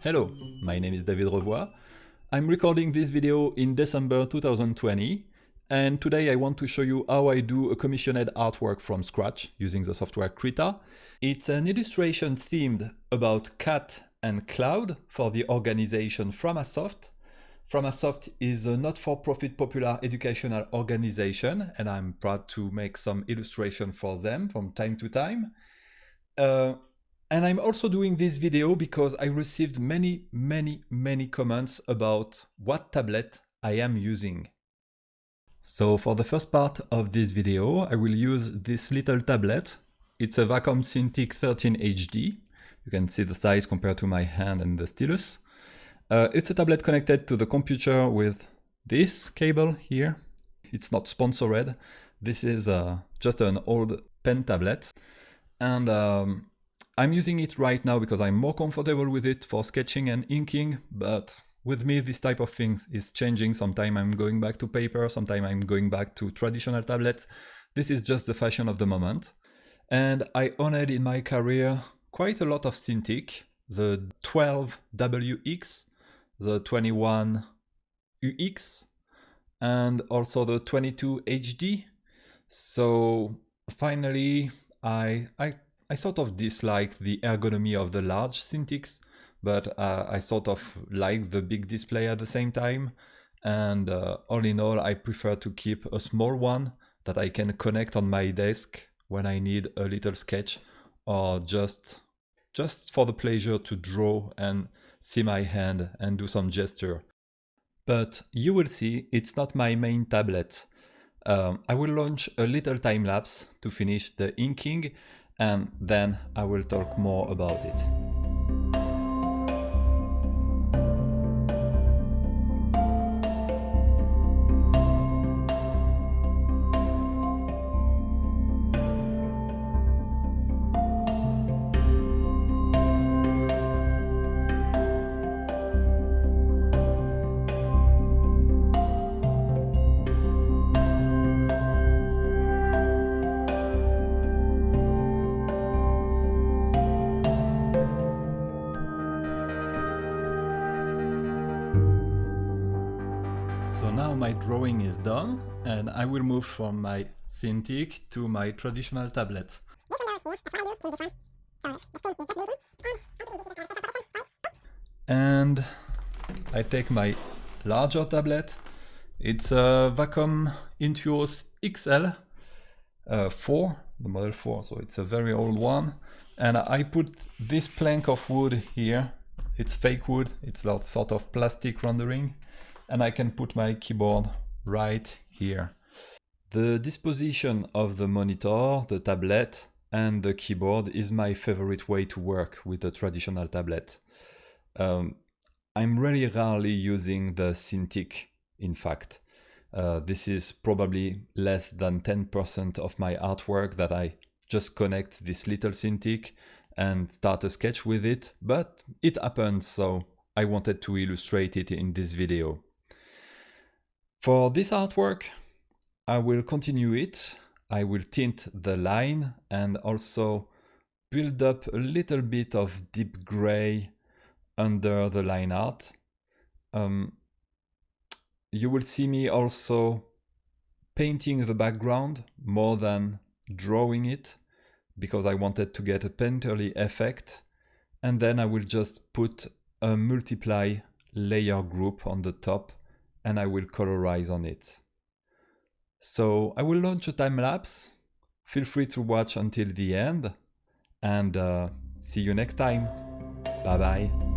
Hello, my name is David Revoy. I'm recording this video in December 2020 and today I want to show you how I do a commissioned artwork from scratch using the software Krita. It's an illustration themed about cat and cloud for the organization Framasoft. Framasoft is a not-for-profit popular educational organization and I'm proud to make some illustration for them from time to time. Uh, and I'm also doing this video because I received many, many, many comments about what tablet I am using. So for the first part of this video, I will use this little tablet. It's a Wacom Cintiq 13 HD. You can see the size compared to my hand and the stylus. Uh, it's a tablet connected to the computer with this cable here. It's not sponsored. This is uh, just an old pen tablet. And um, I'm using it right now because I'm more comfortable with it for sketching and inking, but with me this type of things is changing. Sometimes I'm going back to paper, sometimes I'm going back to traditional tablets. This is just the fashion of the moment. And I owned in my career quite a lot of Cintiq, the 12WX, the 21UX, and also the 22HD. So finally, I, I I sort of dislike the ergonomy of the large Cintiqs, but uh, I sort of like the big display at the same time. And uh, all in all, I prefer to keep a small one that I can connect on my desk when I need a little sketch or just just for the pleasure to draw and see my hand and do some gesture. But you will see it's not my main tablet. Um, I will launch a little time lapse to finish the inking and then I will talk more about it. Now my drawing is done and I will move from my Cintiq to my traditional tablet. And I take my larger tablet. It's a Wacom Intuos XL uh, 4, the model 4, so it's a very old one. And I put this plank of wood here. It's fake wood, it's sort of plastic rendering and I can put my keyboard right here. The disposition of the monitor, the tablet and the keyboard is my favorite way to work with a traditional tablet. Um, I'm really rarely using the Cintiq, in fact. Uh, this is probably less than 10% of my artwork that I just connect this little Cintiq and start a sketch with it, but it happens, so I wanted to illustrate it in this video. For this artwork, I will continue it. I will tint the line and also build up a little bit of deep gray under the line art. Um, you will see me also painting the background more than drawing it because I wanted to get a painterly effect and then I will just put a multiply layer group on the top and I will colorize on it. So I will launch a time lapse. Feel free to watch until the end and uh, see you next time. Bye bye.